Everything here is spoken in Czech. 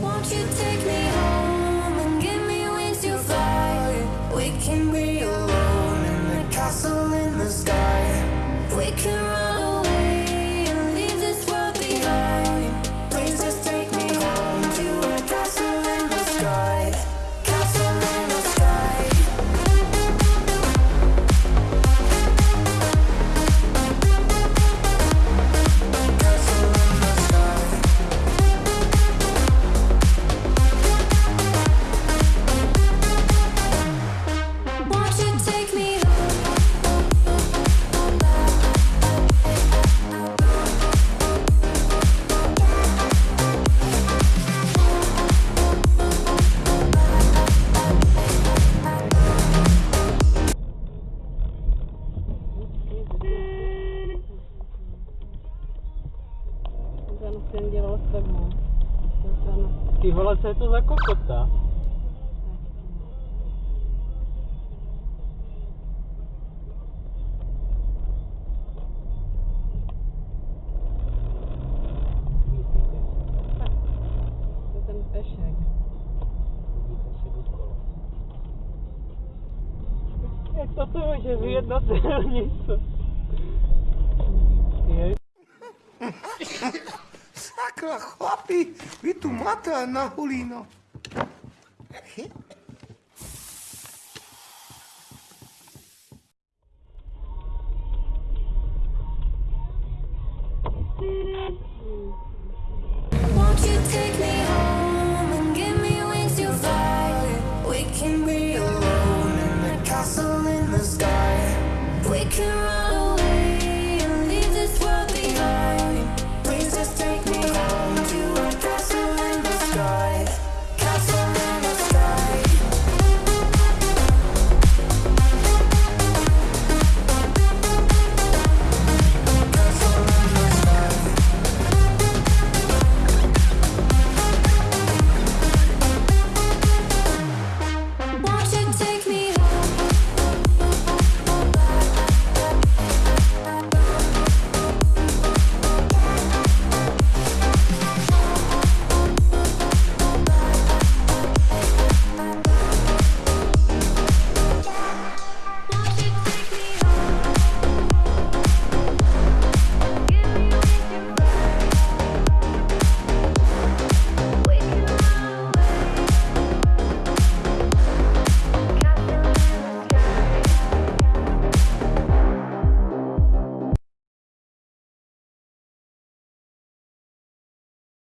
Won't you take me jsem dělal s tebou. Ty vole, co je to za kokota? Jak to to může vyjednat něco? Takhle, chlapi, vy tu máte na hulíno.